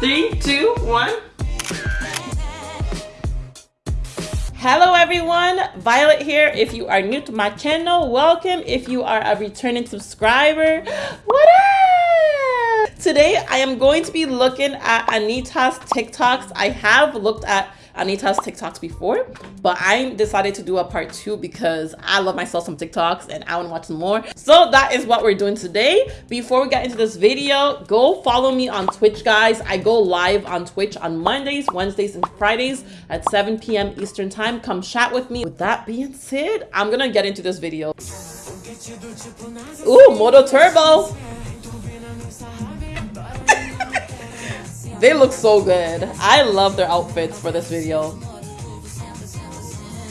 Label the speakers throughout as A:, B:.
A: Three, two, one. Hello everyone, Violet here. If you are new to my channel, welcome. If you are a returning subscriber, what up? Today I am going to be looking at Anitta's TikToks. I have looked at Anitta's TikToks before, but I decided to do a part two because I love myself some TikToks and I want to watch some more. So that is what we're doing today. Before we get into this video, go follow me on Twitch, guys. I go live on Twitch on Mondays, Wednesdays, and Fridays at 7 p.m. Eastern time. Come chat with me. With that being said, I'm gonna get into this video. Ooh, Modo Turbo. They look so good. I love their outfits for this video.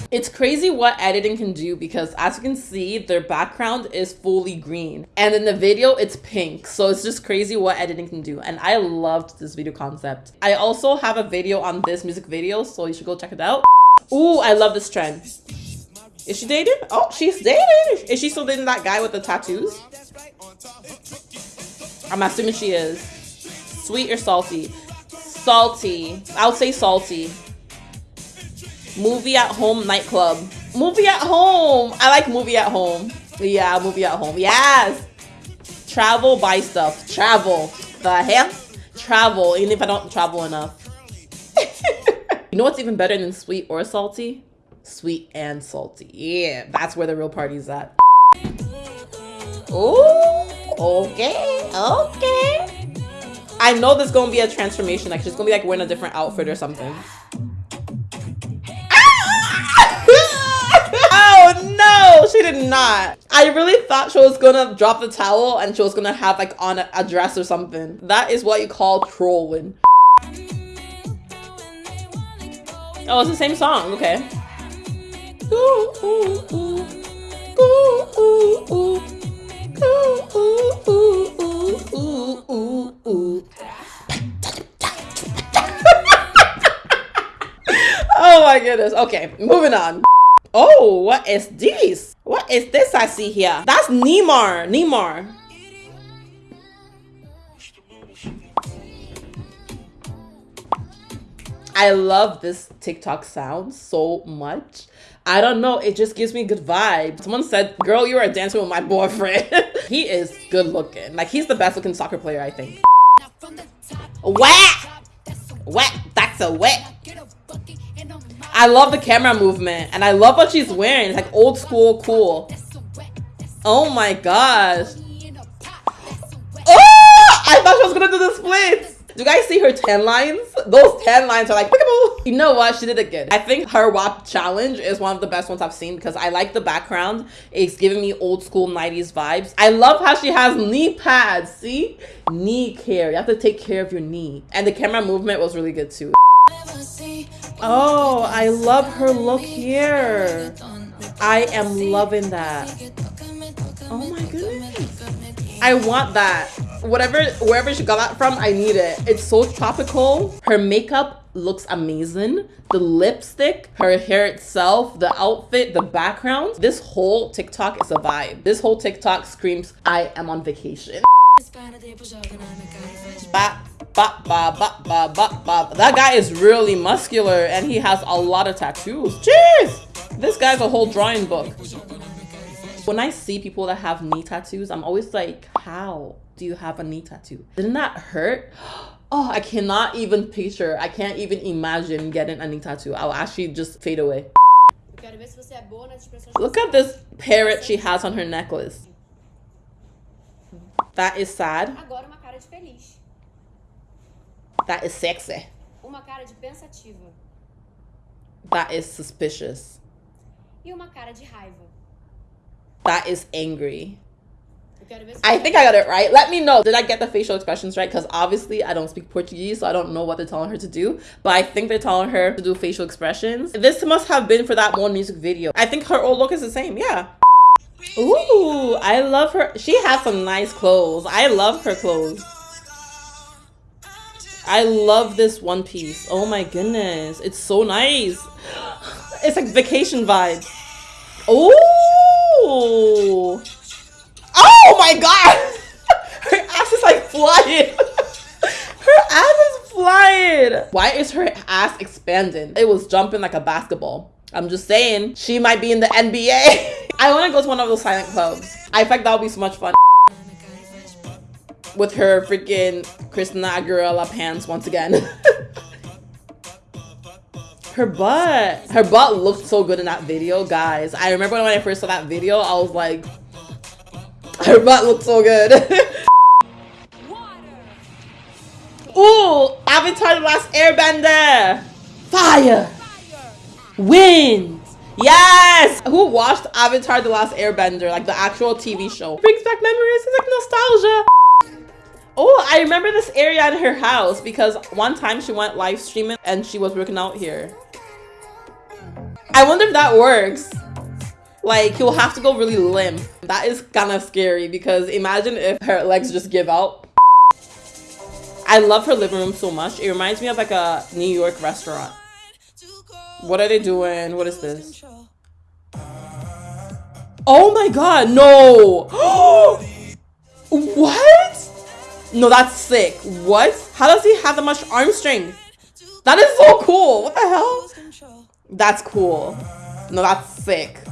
A: It's crazy what editing can do because as you can see, their background is fully green. And in the video, it's pink. So it's just crazy what editing can do. And I loved this video concept. I also have a video on this music video, so you should go check it out. Ooh, I love this trend. Is she dating? Oh, she's dating. Is she still dating that guy with the tattoos? I'm assuming she is. Sweet or salty? Salty. I would say salty. Movie at home nightclub. Movie at home. I like movie at home. Yeah, movie at home. Yes. Travel, buy stuff. Travel. The hell? Travel, even if I don't travel enough. you know what's even better than sweet or salty? Sweet and salty. Yeah, that's where the real party's at. Ooh, okay, okay. I know there's gonna be a transformation. Like she's gonna be like wearing a different outfit or something. oh no, she did not. I really thought she was gonna drop the towel and she was gonna have like on a, a dress or something. That is what you call trolling. Oh, it's the same song. Okay. Okay, moving on. Oh, what is this? What is this I see here? That's Neymar. Neymar. I love this TikTok sound so much. I don't know, it just gives me good vibes. Someone said, girl, you are dancing with my boyfriend. he is good looking. Like, he's the best looking soccer player, I think. Wet! Wet, that's a wet. I love the camera movement, and I love what she's wearing. It's like old school cool. Oh my gosh. Oh! I thought she was gonna do the splits. Do you guys see her tan lines? Those tan lines are like, you know what? She did it good. I think her WAP challenge is one of the best ones I've seen because I like the background. It's giving me old school 90s vibes. I love how she has knee pads. See? Knee care. You have to take care of your knee. And the camera movement was really good too. Oh, I love her look here. I am loving that. Oh my goodness. I want that. Whatever wherever she got that from i need it. It's so tropical. Her makeup looks amazing. The lipstick her hair itself the outfit the background. This whole tiktok is a vibe. This whole tiktok screams i am on vacation. Ba, ba, ba, ba, ba, ba. that guy is really muscular and he has a lot of tattoos jeez this guy's a whole drawing book when i see people that have knee tattoos i'm always like how do you have a knee tattoo? Didn't that hurt? Oh, I cannot even picture. I can't even imagine getting a knee tattoo. I'll actually just fade away. Look at this parrot she has on her necklace. That is sad. That is sexy. That is suspicious. That is angry. I think I got it right. Let me know. Did I get the facial expressions right? Because obviously I don't speak Portuguese, so I don't know what they're telling her to do. But I think they're telling her to do facial expressions. This must have been for that one music video. I think her old look is the same. Yeah. Ooh, I love her. She has some nice clothes. I love her clothes. I love this one piece. Oh my goodness. It's so nice. It's like vacation vibes. Oh. Oh my god! Her ass is like flying. Her ass is god. Why is her ass expanding? It was jumping like a basketball. I'm just saying, she might be in the NBA. I want to go to one of those silent clubs. I think that would be so much fun. With her freaking Christina Aguilera pants once again. her butt. Her butt looked so good in that video, guys. I remember when I first saw that video, I was like, her butt looked so good. Ooh, Avatar The Last Airbender. Fire. Wind. Yes! Who watched Avatar The Last Airbender, like the actual TV show? Brings back memories, it's like nostalgia. Oh, I remember this area at her house because one time she went live streaming and she was working out here. I wonder if that works. Like, you'll have to go really limp. That is kind of scary because imagine if her legs just give out. I love her living room so much. It reminds me of like a New York restaurant. What are they doing? What is this? Oh my god, no! what? No, that's sick. What? How does he have that much arm strength? That is so cool. What the hell? That's cool. No, that's sick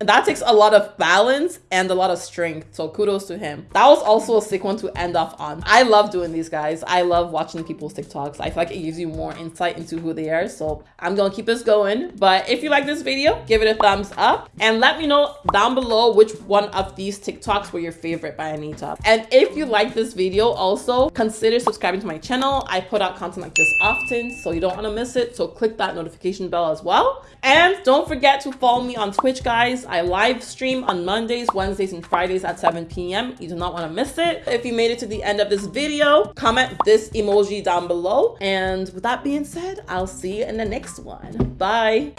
A: that takes a lot of balance and a lot of strength so kudos to him. That was also a sick one to end off on. I love doing these guys. I love watching people's tiktoks. I feel like it gives you more insight into who they are so i'm gonna keep this going. But if you like this video give it a thumbs up and let me know down below which one of these tiktoks were your favorite by Anitta and if you like this video also consider subscribing to my channel. I put out content like this often so you don't want to miss it. So click that notification bell as well. And don't forget to follow me on twitch guys I live stream on Mondays, Wednesdays, and Fridays at 7 p.m. You do not want to miss it. If you made it to the end of this video, comment this emoji down below. And with that being said, I'll see you in the next one. Bye.